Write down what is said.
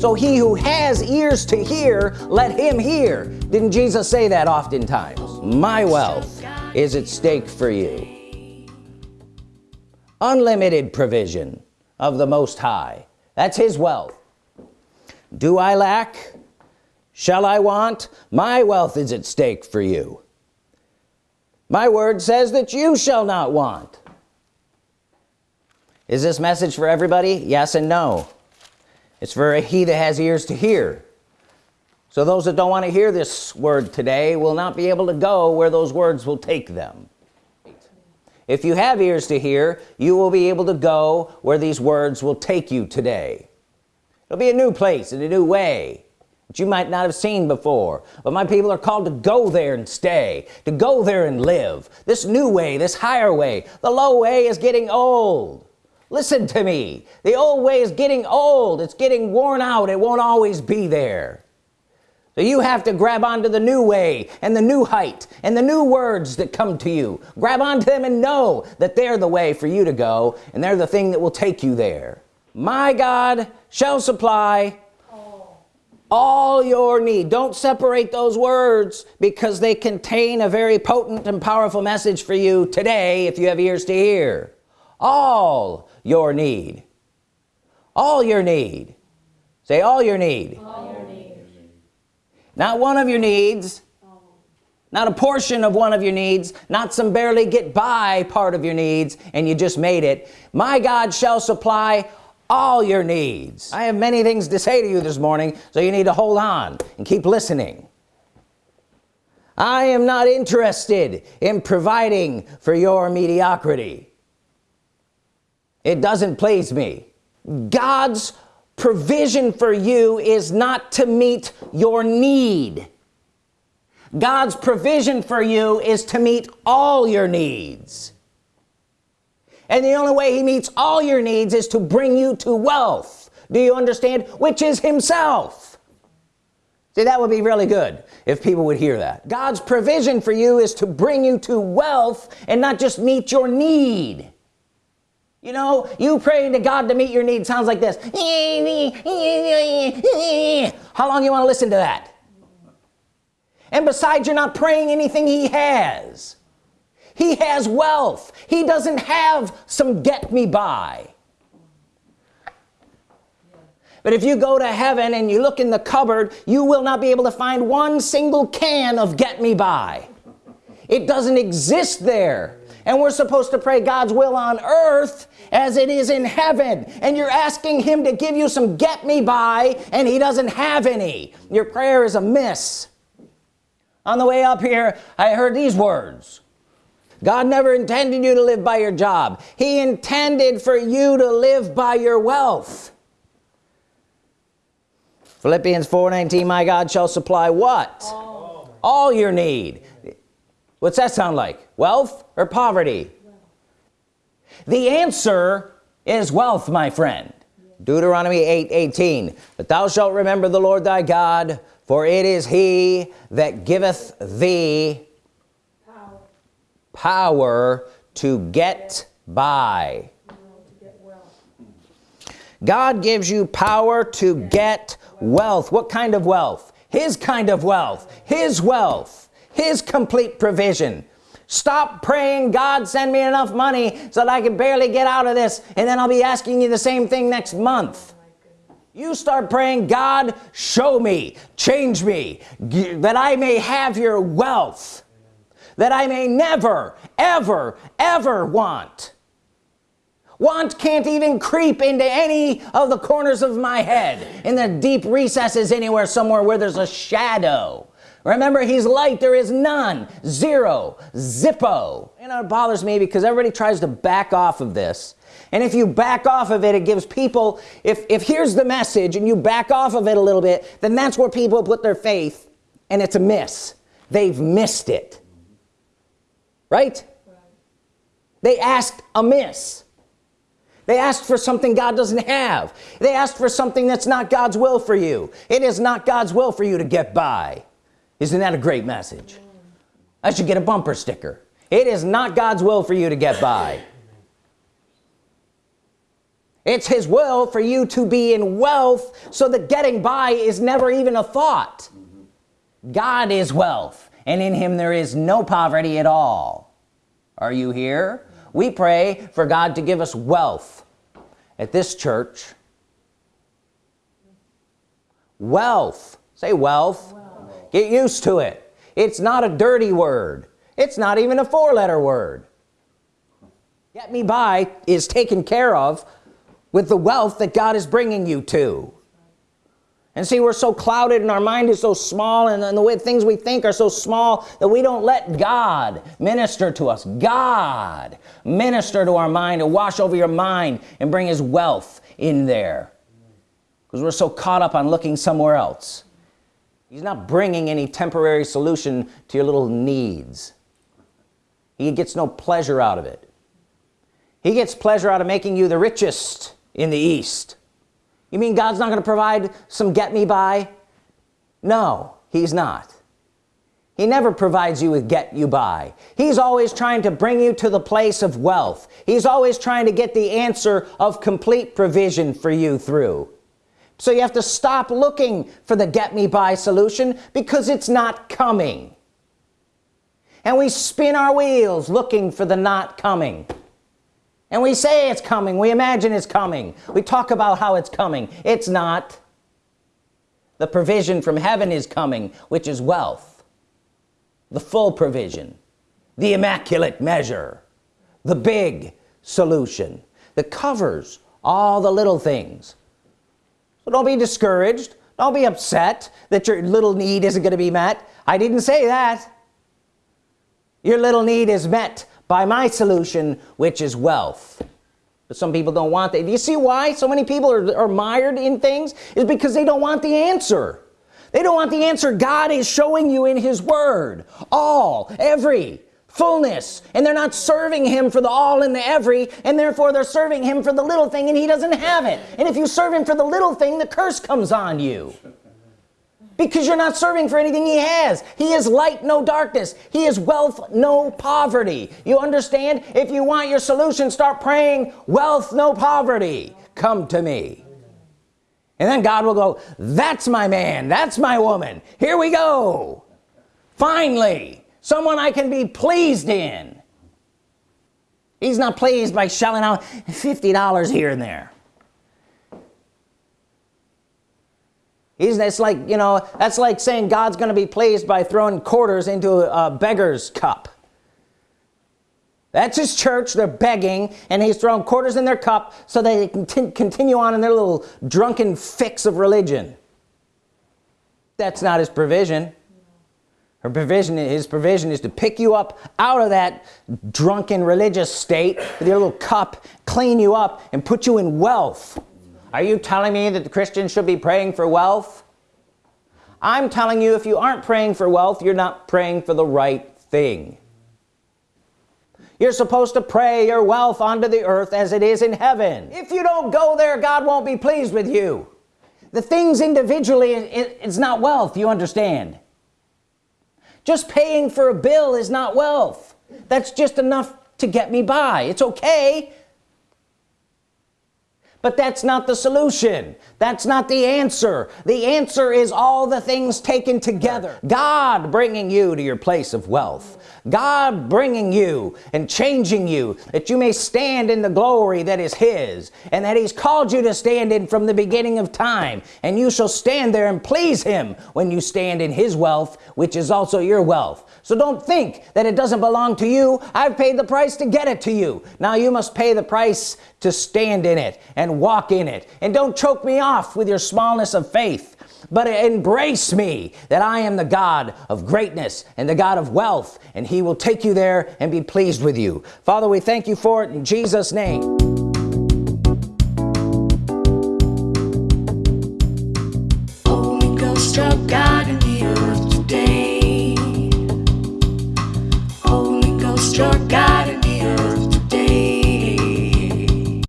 so he who has ears to hear let him hear. Didn't Jesus say that oftentimes? My wealth is at stake for you. Unlimited provision of the Most High. That's his wealth. Do I lack? Shall I want? My wealth is at stake for you. My word says that you shall not want. Is this message for everybody? Yes and no it's for he that has ears to hear. So those that don't want to hear this word today will not be able to go where those words will take them. If you have ears to hear you will be able to go where these words will take you today. It'll be a new place in a new way that you might not have seen before. But my people are called to go there and stay to go there and live. This new way this higher way the low way is getting old listen to me. The old way is getting old. It's getting worn out. It won't always be there. So you have to grab onto the new way and the new height and the new words that come to you. Grab onto them and know that they're the way for you to go and they're the thing that will take you there. My God shall supply all your need. Don't separate those words because they contain a very potent and powerful message for you today if you have ears to hear all your need. All your need. Say all your need, all your need. not one of your needs. Not a portion of one of your needs. Not some barely get by part of your needs and you just made it. My God shall supply all your needs. I have many things to say to you this morning so you need to hold on and keep listening. I am not interested in providing for your mediocrity it doesn't please me. God's provision for you is not to meet your need. God's provision for you is to meet all your needs. And the only way he meets all your needs is to bring you to wealth. Do you understand? Which is himself. See that would be really good if people would hear that. God's provision for you is to bring you to wealth and not just meet your need you know you praying to God to meet your need sounds like this. How long you want to listen to that? And besides you're not praying anything he has. He has wealth. He doesn't have some get me by. But if you go to heaven and you look in the cupboard you will not be able to find one single can of get me by. It doesn't exist there and we're supposed to pray God's will on earth as it is in heaven. And you're asking him to give you some get me by and he doesn't have any. Your prayer is amiss. On the way up here I heard these words. God never intended you to live by your job. He intended for you to live by your wealth. Philippians 4:19 my God shall supply what? All. all your need what's that sound like? Wealth or poverty? The answer is wealth my friend. Deuteronomy 8 18 but thou shalt remember the Lord thy God for it is he that giveth thee power, power to get by. God gives you power to get wealth. What kind of wealth? His kind of wealth. His wealth his complete provision. Stop praying God send me enough money so that I can barely get out of this and then I'll be asking you the same thing next month. You start praying God show me change me that I may have your wealth that I may never ever ever want. Want can't even creep into any of the corners of my head. In the deep recesses anywhere somewhere where there's a shadow remember he's light there is none zero zippo. You know it bothers me because everybody tries to back off of this. And if you back off of it it gives people if if here's the message and you back off of it a little bit then that's where people put their faith and it's a miss. They've missed it. Right, right. they asked amiss they asked for something God doesn't have. They asked for something that's not God's will for you. It is not God's will for you to get by isn't that a great message? I should get a bumper sticker. It is not God's will for you to get by. It's his will for you to be in wealth so that getting by is never even a thought. God is wealth and in him there is no poverty at all. Are you here? We pray for God to give us wealth at this church. Wealth. Say wealth, wealth. Get used to it. It's not a dirty word. It's not even a four-letter word. Get me by is taken care of with the wealth that God is bringing you to. And see we're so clouded and our mind is so small and, the way things we think are so small that we don't let God minister to us. God minister to our mind and wash over your mind and bring his wealth in there. Because we're so caught up on looking somewhere else he's not bringing any temporary solution to your little needs. He gets no pleasure out of it. He gets pleasure out of making you the richest in the East. You mean God's not gonna provide some get me by? No he's not. He never provides you with get you by. He's always trying to bring you to the place of wealth. He's always trying to get the answer of complete provision for you through so you have to stop looking for the get me by solution because it's not coming. And we spin our wheels looking for the not coming. And we say it's coming. We imagine it's coming. We talk about how it's coming. It's not. The provision from heaven is coming which is wealth. The full provision. The immaculate measure. The big solution. That covers all the little things so don't be discouraged. Don't be upset that your little need isn't going to be met. I didn't say that. Your little need is met by my solution which is wealth. But some people don't want that. Do you see why so many people are, are mired in things? Is because they don't want the answer. They don't want the answer. God is showing you in his word. All every fullness and they're not serving him for the all and the every and therefore they're serving him for the little thing and he doesn't have it. And if you serve him for the little thing the curse comes on you. Because you're not serving for anything he has. He is light no darkness. He is wealth no poverty. You understand? If you want your solution start praying wealth no poverty. Come to me. And then God will go that's my man. That's my woman. Here we go. Finally someone I can be pleased in. He's not pleased by shelling out $50 here and there. He's it's like you know that's like saying God's gonna be pleased by throwing quarters into a beggar's cup. That's his church they're begging and he's throwing quarters in their cup so they can continue on in their little drunken fix of religion. That's not his provision her provision his provision is to pick you up out of that drunken religious state with your little cup clean you up and put you in wealth. Are you telling me that the Christians should be praying for wealth? I'm telling you if you aren't praying for wealth you're not praying for the right thing. You're supposed to pray your wealth onto the earth as it is in heaven. If you don't go there God won't be pleased with you. The things individually it's not wealth you understand just paying for a bill is not wealth. That's just enough to get me by. It's okay but that's not the solution. That's not the answer. The answer is all the things taken together. God bringing you to your place of wealth. God bringing you and changing you that you may stand in the glory that is his and that he's called you to stand in from the beginning of time. And you shall stand there and please him when you stand in his wealth which is also your wealth. So don't think that it doesn't belong to you. I've paid the price to get it to you. Now you must pay the price to stand in it and walk in it. And don't choke me off with your smallness of faith but embrace me that I am the God of greatness and the God of wealth and he will take you there and be pleased with you. Father we thank you for it in Jesus name